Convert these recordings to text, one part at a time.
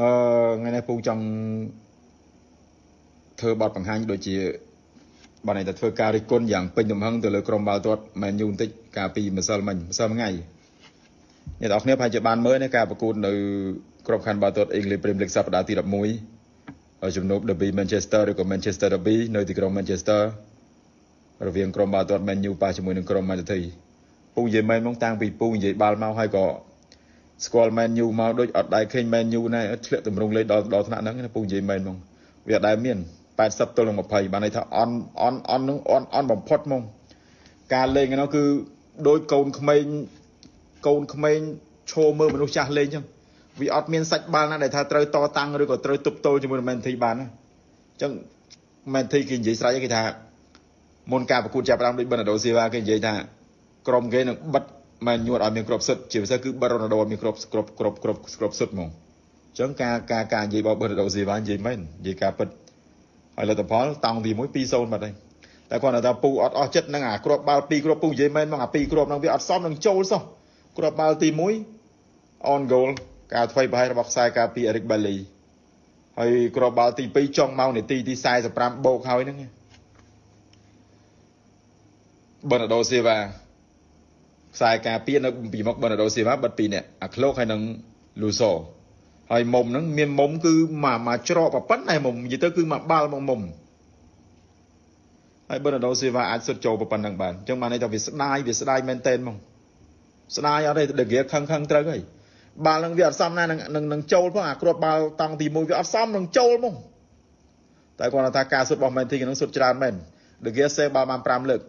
អឺថ្ងៃនេះពូចង់ធ្វើបទបង្ហាញដូចជាបានន័យថាធ្វើការរិះគន់យ៉ាងពេញទំហឹងទៅលើក្រុមបាល់ទាត់មែនយូបន្តិចកាលពីម្សិលមិញម្សិលថ្ងៃអ្នកនរគ្នាប្រហែលជាបានមើលការប្រកួតនៅក្របខ័ណ្ឌបាល់ទាត់ English Premier League សប្តាហ៍ទី11ជំនួប Derby Manchester ឬក៏ Manchester Derby នៅទីក្រុង Manchester រវាងក្រុមបាល់ទាត់ Man U ប៉ះជាមួយនឹងក្រុម Man City ពូនិយាយមែនមកតាំងពីពូនិយាយបាល់មកហើយក៏ ស្គាល់ Man U មកដូចអត់ដែរឃើញ Man U ណែធ្លាក់តម្រង់លេខដល់ដល់ថ្នាក់ហ្នឹងពូនិយាយមែនមកវាអត់ដែរមាន80ទល់នឹង20បានន័យថាអន់អន់អន់នឹងអន់អន់បំផុតមកការលេងហ្នឹងគឺដូចកូនក្មេងកូនក្មេងឈោមើលមនុស្សចាស់លេងចឹងវាអត់មានសាច់បាល់ណាដែលថាត្រូវតតាំងឬក៏ត្រូវទប់ទល់ជាមួយនឹងមែនធីបានណាអញ្ចឹងមែនធីគេនិយាយស្រេចគេថាមុនការប្រកួតចាប់ផ្ដើមដូចប៊ិនដូស៊ីវ៉ាគេនិយាយថាក្រុមគេនឹងបិទ មែនញួតឲ្យមានគ្រប់សិទ្ធជាពិសេសគឺបិទរ៉ូណាល់ដូឲ្យមានគ្រប់គ្រប់គ្រប់គ្រប់គ្រប់សិទ្ធហ្មងអញ្ចឹងការការការនិយាយរបស់ប៊ិនដូស៊ីវ៉ានិយាយមែននិយាយការពិតហើយលទ្ធផលតង់ទី1 2-0បាត់ហើយតែគាត់ថាពូអត់អស់ចិត្តនឹងអាគ្រាប់បាល់2គ្រាប់ពូនិយាយមែនមកអា2គ្រាប់ហ្នឹងវាអត់សមនឹងចូលសោះគ្រាប់បាល់ទី1 on goal ការធ្វើប្រហែលរបស់ខ្សែការពី Eric Bailly ហើយគ្រាប់បាល់ទី2ចុងមកនាទីទី45បូកហើយហ្នឹងប៊ឺណាដូស៊ីវ៉ា ខ្សែការពារនៅពីមុខប៊ឺណាដូស៊ីវ៉ាបិទ2នាក់អាក្លោកហើយនឹងលូសូហើយមុំហ្នឹងមានមុំគឺមកមកច្រកប៉ុណ្ណេះមុំនិយាយទៅគឺមកបាល់មកមុំហើយប៊ឺណាដូស៊ីវ៉ាអាចសុទ្ធចូលប៉ុណ្ណឹងបានអញ្ចឹងបានន័យថាវាស្ដាយវាស្ដាយមែនតែនហ្មងស្ដាយអត់ទេដេកខឹងខឹងត្រូវហើយបាល់នឹងវាអត់សមណានឹងនឹងចូលផងអាគ្រាប់បាល់តង់ទី1វាអត់សមនឹងចូលហ្មងតែគាត់ថាការសុទ្ធរបស់មែនទីនឹងសុទ្ធច្រើនមែនដេកសេបាល់បាន5លើក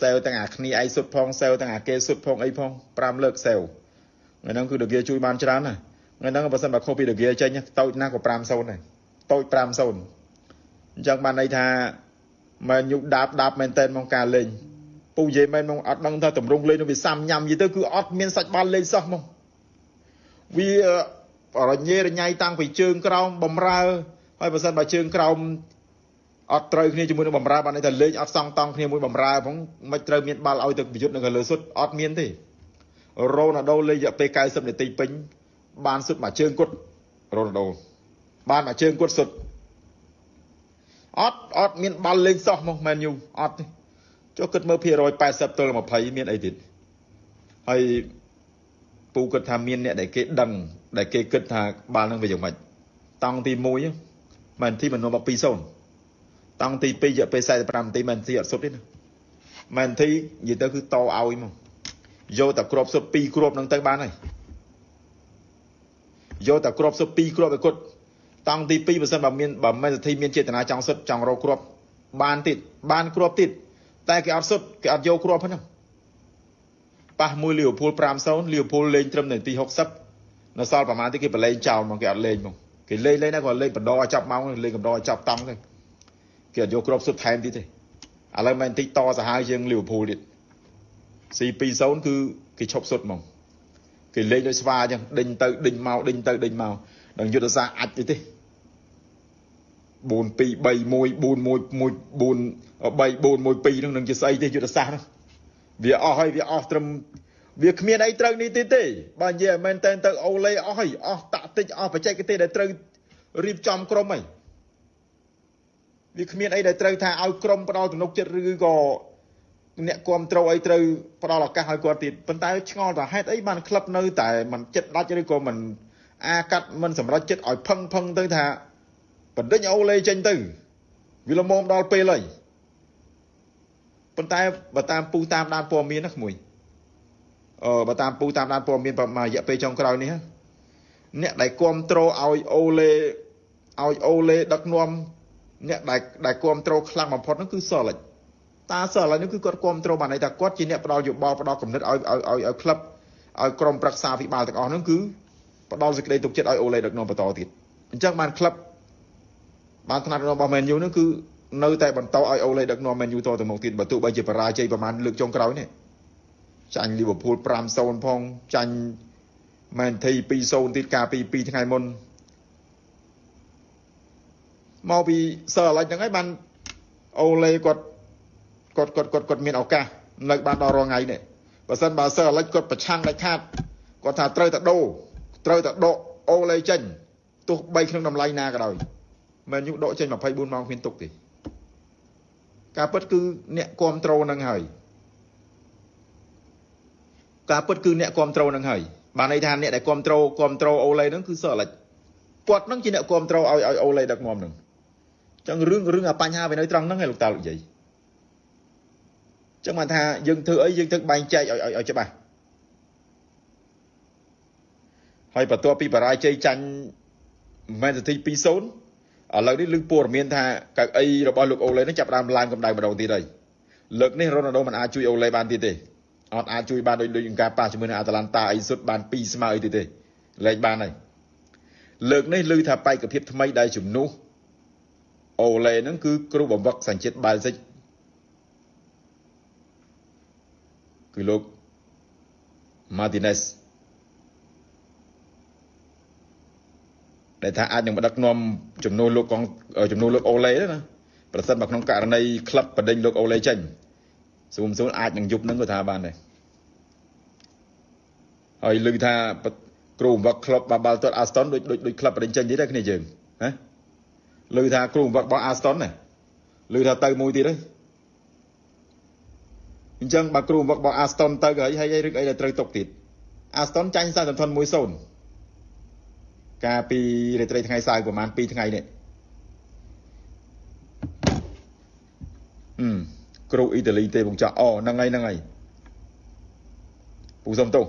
សេវទាំងអាគ្នាឯងសុទ្ធផងសេវទាំងអាគេសុទ្ធផងអីផង5លើកសេវថ្ងៃហ្នឹងគឺដេកជួយបានច្រើនណាស់ថ្ងៃហ្នឹងបើសិនបើខុសពីដកាចេញតូចណាស់ក៏5-0ដែរតូច5-0អញ្ចឹងបានន័យថាមែនយុដាបដាបមែនតែនមកការលេងពូនិយាយមែនមកអត់ដឹងថាតម្រង់លេងនឹងវាសាំញ៉ាំនិយាយទៅគឺអត់មានសាច់បាល់លេងសោះមកវារញ៉េរញ៉ៃតាំងពីជើងក្រោមបំរើហើយបើសិនបើជើងក្រោម អត់ត្រូវគ្នាជាមួយនឹងបំរើបានន័យថាលេងអត់សង់តង់គ្នាមួយបំរើផងមិនត្រូវមានបាល់ឲ្យទៅប្រយុទ្ធនឹងលើសុទ្ធអត់មានទេរ៉ូណាល់ដូលេងរយៈពេល90នាទីពេញបានសុទ្ធមួយជើងគាត់រ៉ូណាល់ដូបានមួយជើងគាត់សុទ្ធអត់អត់មានបាល់លេងសោះមកមែនយូអត់ទេចុះគិតមើលភាគរយ80ទល់20មានអីទៀតហើយពូគិតថាមានអ្នកដែលគេដឹងដែលគេគិតថាបាល់នឹងវាយ៉ាងម៉េចតង់ទី1មែនទីមិននាំមក2-0 តង់ទី2រយៈពេល45នាទីមែនទីអត់សុទ្ធទេណាមែនទីនិយាយទៅគឺតឲ្យមកយកតែគ្រាប់សុទ្ធ2គ្រាប់នឹងទៅបានហើយយកតែគ្រាប់សុទ្ធ2គ្រាប់ឲ្យគាត់តង់ទី2បើសិនបើមានបើមិនសិទ្ធិមានចេតនាចង់សុទ្ធចង់រកគ្រាប់បានទៀតបានគ្រាប់ទៀតតែគេអត់សុទ្ធគេអត់យកគ្រាប់ហ្នឹងប៉ះមួយលីវើពូល5-0លីវើពូលលេងត្រឹមនាទី60នៅសល់ប្រហែលទីគេបលែងចោលមកគេអត់លេងមកគេលេងលេងណាគាត់លេងបណ្ដោឲ្យចាប់ម៉ោងលេងបណ្ដោឲ្យចាប់តង់ទៅ គេអត់យកគ្រាប់សុទ្ធថែមទៀតទេឥឡូវមែនតិចតសាហាវជាងលីវើពូលទៀត C2-0 គឺគេឈប់សុទ្ធហ្មងគេលេងដូចស្វាអញ្ចឹងដេញទៅដេញមកដេញទៅដេញមកដល់យុទ្ធសាស្ត្រអាចទេ4 2 3 1 4 1 1 4 3 4 1 2ហ្នឹងនឹងជាស្អីទេយុទ្ធសាស្ត្រហ្នឹងវាអស់ហើយវាអស់ត្រឹមវាគ្មានអីត្រូវនេះទេទេបើនិយាយមែនតែនទៅអូឡេអស់ហើយអស់តាក់តិចអស់បច្ចេកទេសដែលត្រូវរៀបចំក្រុមហើយ វាគ្មានអីដែលត្រូវថាឲ្យក្រុមផ្ដល់ទំនុកចិត្តឬក៏អ្នកគ្រប់ត្រូលអីត្រូវផ្ដល់ឱកាសឲ្យគាត់ទៀតប៉ុន្តែឆ្ងល់ថាហេតុអីបានក្លឹបនៅតែមិនចិត្តដាច់ឬក៏មិនអាកាត់មិនសម្រេចចិត្តឲ្យផឹងផឹងទៅថាបណ្ឌិតអូឡេចេញទៅវាល្មមដល់ពេលហើយប៉ុន្តែបើតាមពូតាមដានព័ត៌មានណាក្មួយអឺបើតាមពូតាមដានព័ត៌មានប្រហែលរយៈពេលចុងក្រោយនេះអ្នកដែលគ្រប់ត្រូលឲ្យអូឡេឲ្យអូឡេដឹកនាំ អ្នកដែលដែលគ្រប់ត្រូលខ្លាំងបំផុតហ្នឹងគឺសលិចតាសលិចនេះគឺគាត់គ្រប់ត្រូលបានន័យថាគាត់ជាអ្នកផ្ដល់យោបល់ផ្ដល់កំណត់ឲ្យឲ្យឲ្យឲ្យក្លឹបឲ្យក្រុមប្រឹក្សាវិបាលទាំងអស់ហ្នឹងគឺផ្ដល់សេចក្តីទុកចិត្តឲ្យអូឡេដឹកនាំបន្តទៀតអញ្ចឹងបានក្លឹបបានថ្នាក់របស់ Man U នោះគឺនៅតែបន្តឲ្យអូឡេដឹកនាំ Man U តទៅមុខទៀតបើទោះបីជាបរាជ័យប្រហែលលើកចុងក្រោយនេះចាញ់ Liverpool 5-0ផងចាញ់ Man City 2-0ទៀតកាលពី2ថ្ងៃមុន មកពីសើអាឡិចហ្នឹងហើយបានអូឡេគាត់គាត់គាត់គាត់គាត់មានឱកាសនៅបានដល់រងថ្ងៃនេះបើសិនបើសើអាឡិចគាត់ប្រឆាំងដាច់ខាតគាត់ថាត្រូវតែដូរត្រូវតែដកអូឡេចេញទទោះបីក្នុងតម្លៃណាក៏ដោយមែនយូដកចេញ24ម៉ោងគ្មានទុកទេការពិតគឺអ្នកគ្រប់ត្រូលនឹងហើយការពិតគឺអ្នកគ្រប់ត្រូលនឹងហើយបានន័យថាអ្នកដែលគ្រប់ត្រូលគ្រប់ត្រូលអូឡេហ្នឹងគឺសអលិចគាត់នឹងជាអ្នកគ្រប់ត្រូលឲ្យឲ្យអូឡេដឹកនាំហ្នឹងអញ្ចឹងរឿងរឿងអាបញ្ហាវានៅត្រង់ហ្នឹងឯងលោកតាលោកយាយអញ្ចឹងបានថាយើងធ្វើអីយើងត្រូវបែងចែកឲ្យឲ្យច្បាស់ហើយបន្ទាប់ពីបរាជ័យចាញ់មែនសទ្ធិ20ឥឡូវនេះលើព័ត៌មានថាកៅអីរបស់លោកអូឡេនឹងចាប់ដើមឡើងកម្ដៅម្ដងទៀតហើយលើកនេះរ៉ូណាល់ដូមិនអាចជួយអូឡេបានទៀតទេអត់អាចជួយបានដូចដូចការប៉ះជាមួយនឹងអាតាឡាន់តាអីសុទ្ធបាន2ស្មើអីទៀតទេលែងបានហើយលើកនេះឮថាបេក្ខភាពថ្មីដែលជំនួស អូឡេនឹងគឺគ្រូបំវឹកសញ្ជាតិបែលសិចគឺលោក Martinez ដែលថាអាចនឹងបដឹកនាំចំនួនលោកកងចំនួនលោកអូឡេណាប្រសិនបើក្នុងករណីក្លឹបបដិញលោកអូឡេចេញសួមសួនអាចនឹងយប់នឹងក៏ថាបានដែរហើយឮថាគ្រូបង្វឹកក្លឹបបាបាល់ទាត់អាស្តុនដូចដូចដូចក្លឹបបដិញចេញទៀតដែរគ្នាយើង ណាឮថាគ្រូបង្វឹករបស់អាស្តុនណាឮថាទៅមួយទៀតហើយអញ្ចឹងបើគ្រូបង្វឹករបស់អាស្តុនទៅហើយហើយរឹកអីដែលត្រូវຕົកទៀតអាស្តុនចាញ់សាសន្ធន1-0កាលពីរាត្រីថ្ងៃសៅរ៍ប្រហែល2ថ្ងៃនេះអឺគ្រូអ៊ីតាលីទេបងចាស់អូហ្នឹងហើយហ្នឹងហើយពូសុំទោស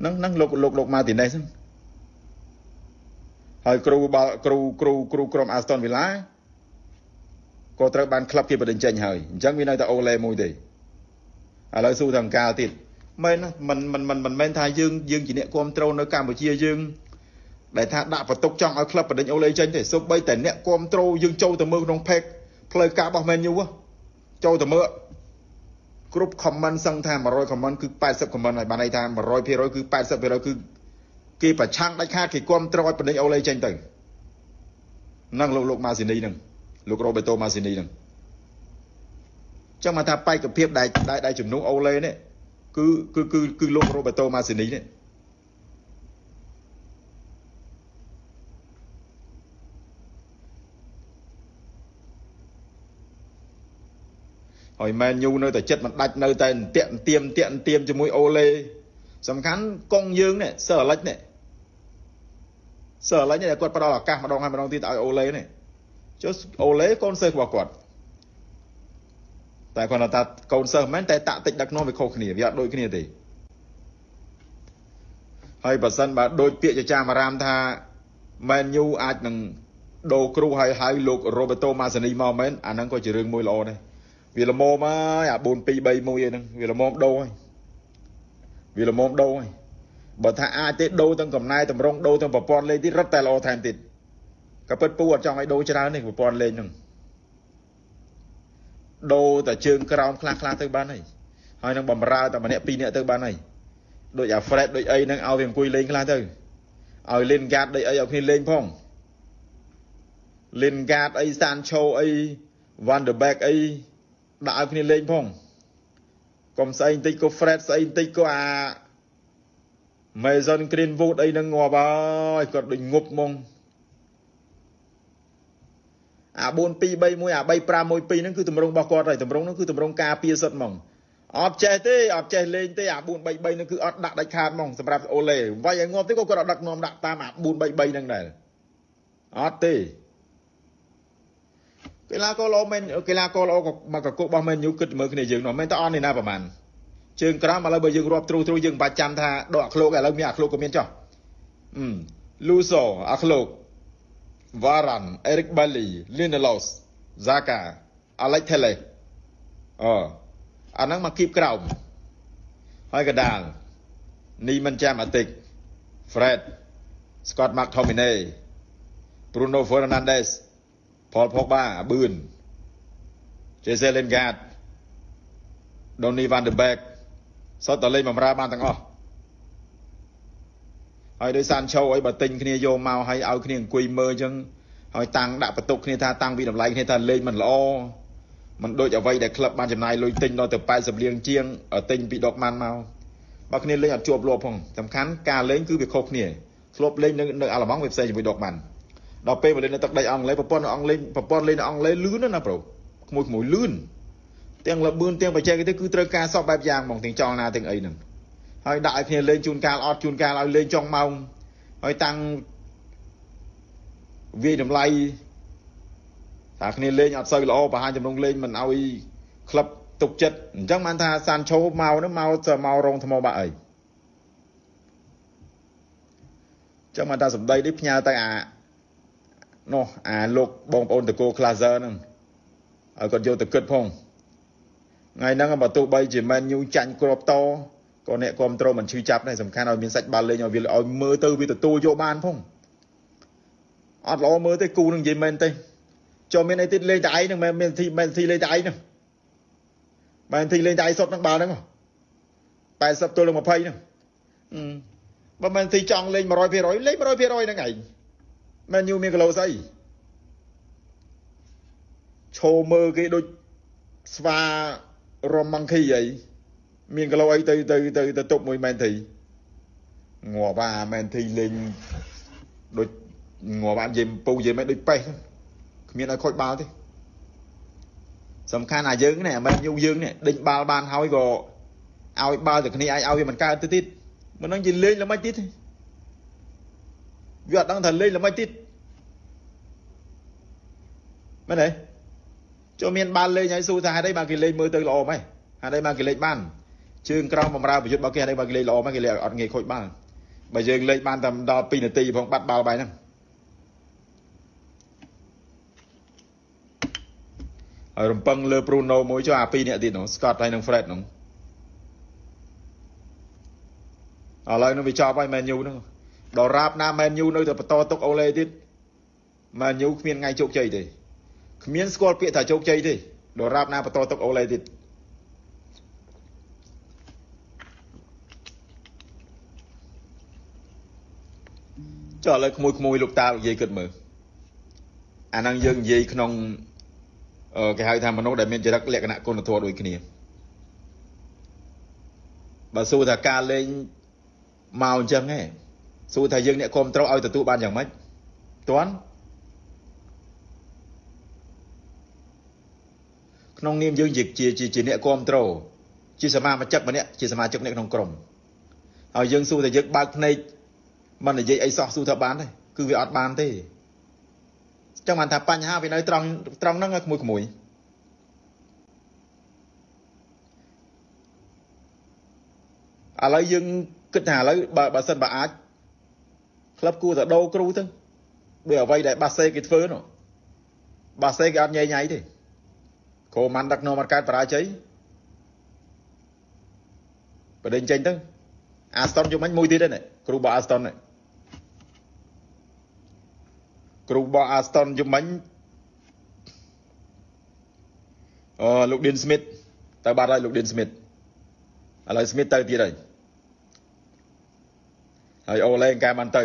ហ្នឹងហ្នឹងលោកលោកលោកម៉ាទីណេសហ្នឹង ហើយគ្រូបាល់គ្រូគ្រូគ្រូក្រុមអាស្តុនវីឡាក៏ត្រូវបានក្លឹបគេបដិញ្ចេញហើយអញ្ចឹងវានៅតែអូឡេមួយទេឥឡូវស៊ូថង្កាលទៀតមែនមិនមិនមិនមិនមែនថាយើងយើងជាអ្នកគ្រប់គ្រងនៅកម្ពុជាយើងដែលថាដាក់បន្ទុកចង់ឲ្យក្លឹបបដិញអូឡេចេញទេសូម្បីតែអ្នកគ្រប់ត្រូលយើងចូលទៅមើលក្នុង page ផ្លូវការរបស់ Man U ចូលទៅមើលគ្រប់ comment សឹងថា100 comment គឺ80 comment ហើយបានន័យថា100%គឺ80%គឺ គេប្រឆាំងដាច់ខាតគេគ្រប់ត្រូលឲ្យបដិញអូឡេចេញទៅហ្នឹងលោកលោកម៉ាស៊ីនីហ្នឹងលោករ៉ូបេតូម៉ាស៊ីនីហ្នឹងចឹងមកថាបេក្ខភាពដែលដែលជំនួសអូឡេនេះគឺគឺគឺគឺលោករ៉ូបេតូម៉ាស៊ីនីនេះហើយមែនយូនៅតែចិត្តមិនដាច់នៅតែអន្ទាក់អន្ទៀមអន្ទាក់អន្ទៀមជាមួយអូឡេសំខាន់កងយើងនេះសើអាលិចនេះ សើអាលិចនេះគាត់ផ្ដល់ឱកាសម្ដងហើយម្ដងទៀតឲ្យអូឡេនេះចុះអូឡេកូនសិស្សរបស់គាត់តែគាត់ថាកូនសិស្សមិនតែតាក់តិចដឹកនាំវាខុសគ្នាវាអត់ដូចគ្នាទេហើយបើសិនបើដូចពាក្យចចាមអារាមថាមែនយូអាចនឹងដូរគ្រូហើយហៅលោករ៉ូបេតូម៉ាសានីមកមែនអាហ្នឹងក៏ជារឿងមួយល្អដែរវាល្មមហើយអា4 2 3 1ហ្នឹងវាល្មមដូរហើយវាល្មមដូរហើយ បើថាអាចទេដូរទាំងកំណែតម្រង់ដូរទាំងប្រព័ន្ធលេងទៀតរត់តែល្អថែមទៀតក៏ពិតពូអត់ចង់ឲ្យដូរច្រើននេះប្រព័ន្ធលេងហ្នឹងដូរតែជើងក្រោមខ្លះខ្លះទៅបានហើយហើយនឹងបំរើតែម្នាក់ពីរនាក់ទៅបានហើយដូចអា Fred ដូចអីហ្នឹងឲ្យវាអង្គុយលេងខ្លះទៅឲ្យ Lingard ដូចអីឲ្យគ្នាលេងផង Lingard អី Sancho អី Van der Beek អីដាក់ឲ្យគ្នាលេងផងកុំស្អីបន្តិចក៏ Fred ស្អីបន្តិចក៏អា Mason Greenwood អីហ្នឹងងាប់ហើយគាត់ដូចងប់ហ្មងអា4 2 3 1អា3 5 1 2ហ្នឹងគឺតម្រងរបស់គាត់ហើយតម្រងហ្នឹងគឺតម្រងការពារសុទ្ធហ្មងអត់ចេះទេអត់ចេះលេងទេអា4 3 3ហ្នឹងគឺអត់ដាក់ដាច់ខាតហ្មងសម្រាប់អូឡេវាយឲ្យងាប់ទេក៏គាត់អត់ដឹកនាំដាក់តាមអា4 3 3ហ្នឹងដែរអត់ទេកីឡាករល្អមែនកីឡាករល្អមកកករបស់មែនយូគិតមើលគ្នាយើងនោះមែនតអត់នេះណាប្រហែល ជើងក្រោមឥឡូវបើយើងរាប់ទ្រូទ្រូយើងបាច់ចាំថាដកអាឃ្លោកឥឡូវមានអាឃ្លោកក៏មានចុះអឺលូសូអាឃ្លោកវ៉ារ៉ាន់អេរិកបាលីលីណាឡូសហ្សាកាអាឡិចថេលេអូអាហ្នឹងមកគៀបក្រោមហើយកដាលនីមិនចាំអាតិក Fred Scott McTominay Bruno Fernandes Paul Pogba បឿន Jesse Lingard Donny van de Beek សុទ្ធតែលេងបំរើបានទាំងអស់ហើយដោយសានឆូអីបើទិញគ្នាយកមកឲ្យឲ្យគ្នាអង្គុយមើលអញ្ចឹងហើយតាំងដាក់បន្ទុកគ្នាថាតាំងពីតម្លៃគ្នាថាលេងមិនល្អមិនដូចអ្វីដែលក្លឹបបានចំណាយលុយទិញដល់ទៅ80លានជាងទិញពីដកម៉ាន់មកបើគ្នាលេងអត់ជាប់លាប់ផងសំខាន់ការលេងគឺវាខុសគ្នាធ្លាប់លេងនៅនៅអាល្លឺម៉ង់វាផ្សេងជាមួយដកបានដល់ពេលមកលេងនៅទឹកដីអង់គ្លេសប្រព័ន្ធអង់គ្លេសប្រព័ន្ធលេងនៅអង់គ្លេសលឿនណាស់ប្រូក្មួយក្មួយលឿន ទាំងលបឿនទាំងបច្ចេកទេសគឺត្រូវការសពបែបយ៉ាងហ្មងទាំងចលនាទាំងអីហ្នឹងហើយដាក់ឲ្យគ្នាលេងជួនកាលអត់ជួនកាលឲ្យលេងចុងម៉ោងហើយតាំងវាយតម្លៃថាគ្នាលេងអត់សូវល្អបង្ហាញចំណងលេងមិនឲ្យក្លឹបទុកចិត្តអញ្ចឹងបានថាសានឆូមកនោះមកទៅមករងថ្មបាក់អីចឹងបានថាសម្ដីនេះផ្ញើទៅអានោះអាលោកបងប្អូនតកោ Claser ហ្នឹងឲ្យគាត់យកទៅគិតផង ថ្ងៃហ្នឹងបើទោះបីជាមែនញូចាញ់គ្រាប់តក៏អ្នកគ្រប់ត្រូលមិនឈឺចាប់ដែរសំខាន់ឲ្យមានសាច់បាល់លេងឲ្យវាឲ្យមើលទៅវាទទួលយកបានផងអត់ល្អមើលទេគូនឹងនិយាយមែនទេចូលមានអីទៀតលេងតែឯងហ្នឹងមិនមានធីមិនធីលេងតែឯងហ្នឹងមិនធីលេងតែឯងសុតនឹងបាល់ហ្នឹង80ទល់នឹង20ហ្នឹងបើមិនធីចង់លេង100%លេង100%ហ្នឹងឯងមែនយូមានគីឡូស្អីឈោមើគេដូចស្វា រមម៉ង់គីអីមានគីឡូអីទៅទៅទៅទៅទប់មួយមែនធីងាប់អាមែនធីលេងដូចងាប់អានិយាយពូនិយាយមិនដូចប៉េះគ្មានឲ្យខូចបាល់ទេសំខាន់អាយើងនេះអាមែនយូយើងនេះដេញបាល់បានហើយក៏ឲ្យបាល់ទៅគ្នាឯងឲ្យវាមិនកើតទៅទៀតមិននឹងនិយាយលេងល្មិចទៀតទេវាអត់ដឹងថាលេងល្មិចទៀតមែនទេ ចូលមានបាល់លេងហើយស៊ូថាហេតុអីបានគេលេងមើលទៅល្អម៉េចហេតុអីបានគេលេងបានជើងក្រោមបំរើប្រយុទ្ធរបស់គេហេតុអីបានគេលេងល្អម៉េចគេលេងអត់ងាយខូចបាល់បើយើងលេងបានតែដល់2នាទីផងបាត់បាល់បាយហ្នឹងហើយរំពឹងលើ Bruno មួយចុះអា2នាក់ទៀតនោះ Scott ហើយនិង Fred នោះឥឡូវនឹងវាចប់ហើយ Man U ហ្នឹងដល់រាបណា Man U នៅតែបន្តទុកអូឡេទៀត Man U គ្មានថ្ងៃជោគជ័យទេ គ្មានស្គាល់ពាក្យថាជោគជ័យទេដល់រាបណាបន្តទុកអូឡេទៀតចុះឥឡូវក្មួយក្មួយលោកតានិយាយគិតមើលអាហ្នឹងយើងនិយាយក្នុងគេហៅថាមនុស្សដែលមានចរិតលក្ខណៈគុណធម៌ដូចគ្នាបើសួរថាការលេងមកអញ្ចឹងហ៎សួរថាយើងអ្នកគ្រប់ត្រូវឲ្យទទួលបានយ៉ាងម៉េចតាន់ ក្នុងនាមយើងជាជាជាអ្នកគ្រប់ត្រូលជាសមាជិកម្នាក់ជាសមាជិកអ្នកក្នុងក្រុមហើយយើងសួរថាយើងបើកភ្នែកមិននិយាយអីសោះសួរថាបានទេគឺវាអត់បានទេចឹងបានថាបញ្ហាវានៅត្រង់ត្រង់ហ្នឹងក្មួយក្មួយឥឡូវយើងគិតថាឥឡូវបើបើសិនបើអាចក្លឹបគួរតែដូរគ្រូទៅដូចអ្វីដែលបាសេគេធ្វើនោះបាសេគេអត់ញ៉ៃញ៉ៃទេ គ្រូម៉ាន់ដឹកនាំអត់កើតបរាជ័យបដិញចេញទៅអាស្តុនយកមិញមួយទៀតហ្នឹងគ្រូបោះអាស្តុនហ្នឹងគ្រូបោះអាស្តុនយកមិញអឺលោកឌីនស្មីតទៅបាត់ហើយលោកឌីនស្មីតឥឡូវស្មីតទៅទៀតហើយហើយអូឡេកែបានទៅ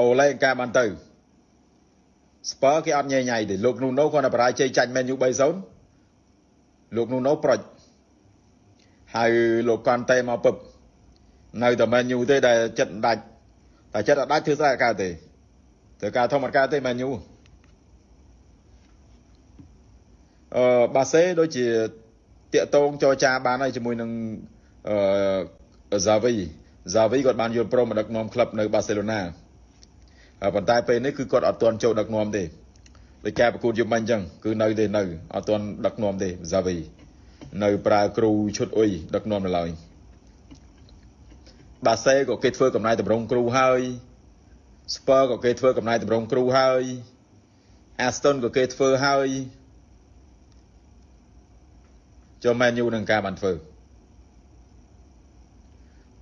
អូឡេកែបានទៅ ស្ពើគេអត់ញ៉ៃញ៉ៃទេលោកនូណូគាត់តែបរាជ័យចាញ់មែនយូ3-0លោកនូណូប្រុចហើយលោកកនតេមកពឹបនៅតែមែនយូទេដែលចិត្តដាច់តែចិត្តអត់ដាច់ធ្វើស្អីកើតទេត្រូវការធម្មតាទេមែនយូអឺបាសេដូចជាតាកតងចរចាបានហើយជាមួយនឹងអឺហ្សាវីហ្សាវីគាត់បានយល់ព្រមមកដឹកនាំក្លឹបនៅបាសេឡូណា ប៉ុន្តែពេលនេះគឺគាត់អត់ទាន់ចូលដឹកនាំទេដោយការប្រកួតយប់មិញអញ្ចឹងគឺនៅទេនៅអត់ទាន់ដឹកនាំទេហ្សាវីនៅប្រើគ្រូឈុតអ៊ុយដឹកនាំនៅឡើយបាសេក៏គេធ្វើកំណែតម្រង់គ្រូហើយស្ពើក៏គេធ្វើកំណែតម្រង់គ្រូហើយអាស្តុនក៏គេធ្វើហើយចូលមែនយូនឹងការបានធ្វើ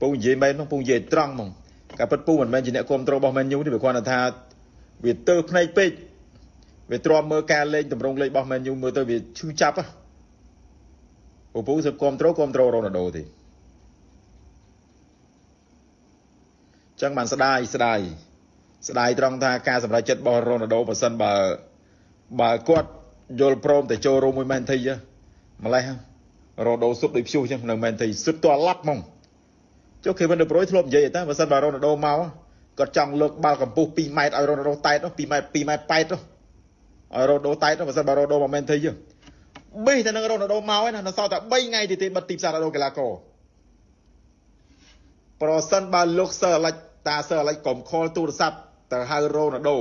ពូនិយាយមែនហ្នឹងពូនិយាយត្រង់ហ្មង ការពិតពូមិនមែនជាអ្នកគ្រប់គ្រងរបស់មែនយូទេវាគ្រាន់តែថាវាទៅភ្នែកពេកវាទ្រាំមើលការលេងតម្រង់លេងរបស់មែនយូមើលទៅវាឈឺចាប់ហ៎ពូពូសឹកគ្រប់គ្រងគ្រប់គ្រងរ៉ូណាល់ដូទេចឹងបានស្ដាយស្ដាយស្ដាយត្រង់ថាការសម្រេចចិត្តរបស់រ៉ូណាល់ដូបើសិនបើបើគាត់យល់ព្រមទៅចូលរួមមួយមែនធីម្លេះរ៉ូដូសុបដូចព្យុះចឹងនៅមែនធីសុបតឡាប់ហ្មង ចុះ Kevin De Bruyne ធ្លាប់និយាយតែបើសិនបើ Ronaldo មកគាត់ចង់លើកបាល់កម្ពស់2ម៉ែត្រឲ្យ Ronaldo តែត2ម៉ែត្រ2ម៉ែត្រប៉ែតឲ្យ Ronaldo តែតបើសិនបើ Ronaldo មកមែនទេយើងបេះតែនឹង Ronaldo មកឯណានៅសល់តែ3ថ្ងៃទៀតទេបិទទីផ្សារ Ronaldo កីឡាករប្រសិនបើលោកសើអាឡិចតាសើអាឡិចកុំខលទូរស័ព្ទទៅហៅ Ronaldo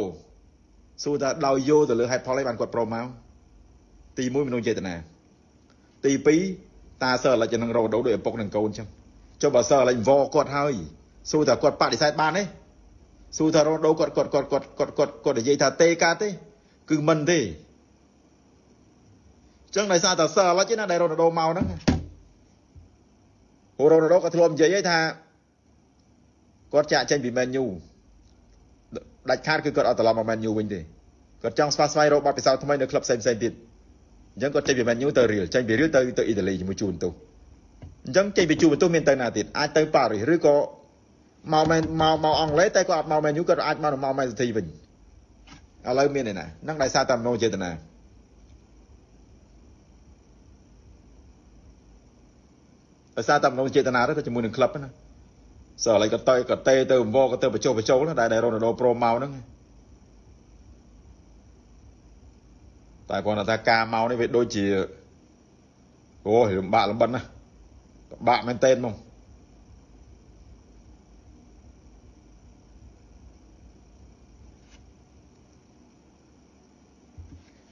សួរថាដោយយោទៅលើហេតុផលអីបានគាត់ប្រមកទី1មនុស្សចេតនាទី2តាសើអាឡិចនឹង Ronaldo ដោយឪពុកនឹងកូនចឹង ចុះបើសើអាឡិចវគាត់ហើយសួរថាគាត់បដិសេធបានទេសួរថា Ronaldo គាត់គាត់គាត់គាត់គាត់គាត់គាត់និយាយថាទេកាទេ គឺមិនទេចឹងដោយសារតែសើអាឡិចណាដែល Ronaldo មកហ្នឹងហូរ Ronaldo ក៏ធ្លាប់និយាយថាគាត់ចាក់ចេញពី Man U ដាច់ខាតគឺគាត់អត់ត្រឡប់មក Man U វិញទេគាត់ចង់ស្វាស្វែងរកបទពិសោធន៍ថ្មីនៅក្លឹបផ្សេងផ្សេងទៀតអញ្ចឹងគាត់ចេញពី Man U ទៅ Real ចេញពី Real ទៅទៅអ៊ីតាលីជាមួយជួនទៅ អញ្ចឹងចេញពីជួនទៅមានទៅណាទៀតអាចទៅប៉ារីសឬក៏មកមែនមកមកអង់គ្លេសតែគាត់អត់មក Man U គាត់អាចមកមក Man City វិញឥឡូវមានឯណាហ្នឹងដោយសារតែមនោចេតនាដោយសារតែមនោចេតនាទៅជាមួយនឹងក្លឹបណាសើឥឡូវក៏ទៅក៏តេទៅវក៏ទៅបញ្ចុះបញ្ចូលដែរដែលរ៉ូណាល់ដូប្រូមកហ្នឹងតែគាត់ថាការមកនេះវាដូចជាអូលំបាកលំបិនណាពិ បាកមែនតើហ្មង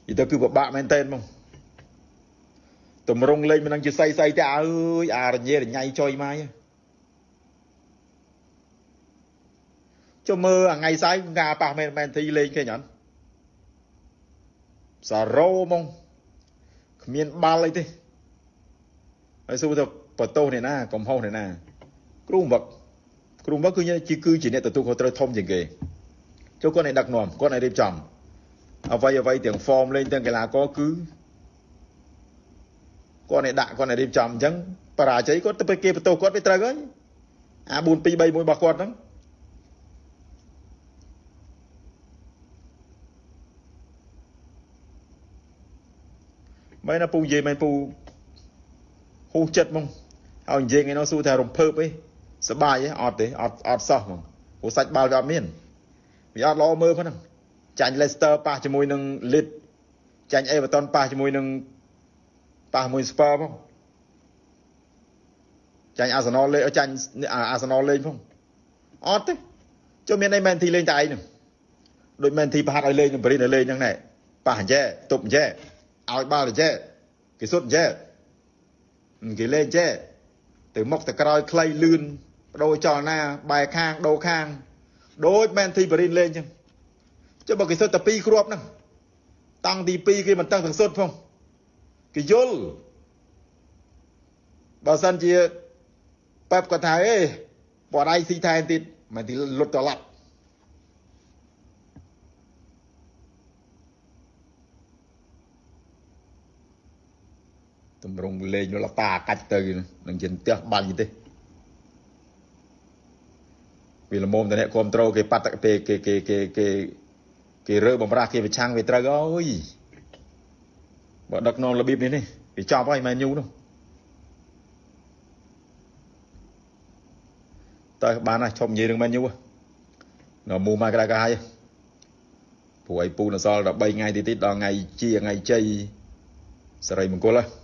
យីទៅគឺពិបាកមែនតើហ្មងតម្រងលេងមិននឹងជាសៃសៃទេអើយអារញ៉េរញ៉ៃចុយមកហ្នឹងចុះមើលអាថ្ងៃស្អែកងាប៉ះមែនមែនទីលេងឃើញអត់សារ៉ូហ្មងគ្មានបាល់អីទេហើយសួរទៅ បន្ទោសអ្នកណាកំហុសអ្នកណា គ្រូវឹកគ្រូវឹកគឺជាគឺជាអ្នកទទួលខុសត្រូវធំជាងគេចុះគាត់ឲ្យដឹកនាំគាត់ឲ្យរៀបចំអ្វីអ្វីទាំង form លេងទាំងកីឡាករគឺគាត់ឲ្យដាក់គាត់ឲ្យរៀបចំអញ្ចឹងបរាជ័យគាត់ទៅគេបន្ទោសគាត់វាត្រូវហើយអា4 2 3 1របស់គាត់ហ្នឹងមែនណាពូនិយាយមែនពូហូសចិត្តហ្មង ហើយនិយាយថ្ងៃនោះសួរថារំភើបអីសបាយទេអត់ទេអត់អត់សោះហ្មងព្រោះសាច់បាល់វាអត់មានវាអត់ល្អមើលហ្នឹងចាញ់ Leicester ប៉ះជាមួយនឹង Leeds ចាញ់ Everton ប៉ះជាមួយនឹងប៉ះជាមួយ Spurs ផងចាញ់ Arsenal លេងចាញ់ Arsenal លេងផងអត់ទេចុះមានអី Man City លេងតែឯងហ្នឹងដូច Man City ប្រហាត់ឲ្យលេងនឹង Brin លេងហ្នឹងដែរប៉ះអញ្ចេះទប់អញ្ចេះឲ្យបាល់ចេះគេសុទ្ធចេះគេលេងចេះ ទៅមុខទៅក្រោយខ្លីលឿនបដូរចលនាបែរខាងដូរខាង ដូចមែនទីបរិនលេងចឹងចុះបើគេសុទ្ធតែ2គ្រាប់ហ្នឹងតាំងទី2គេមិនតឹងទាំងសុទ្ធផងគេយល់បើសិនជាប៉ែបគាត់ថាអេបដៃស៊ីថែមទៀតមិនទីលុតត្រឡប់ តម្រង់លេងលតាកាច់ទៅនឹងជាផ្ទះបាញ់ទេវាលមុំតអ្នកគ្រប់ត្រូលគេប៉ាត់គេគេគេគេគេគេរើបំរាស់គេប្រឆាំងវាត្រូវអើយបើដឹកនាំរបៀបនេះនេះវាចប់ហើយមែនញូនោះតើបានណាឈប់និយាយរឿងមែនញូនៅមូមកក្រៅកាហើយព្រោះឲ្យពូនសល់13ថ្ងៃទីទៀតដល់ថ្ងៃជាថ្ងៃជ័យសរិមង្គលហ៎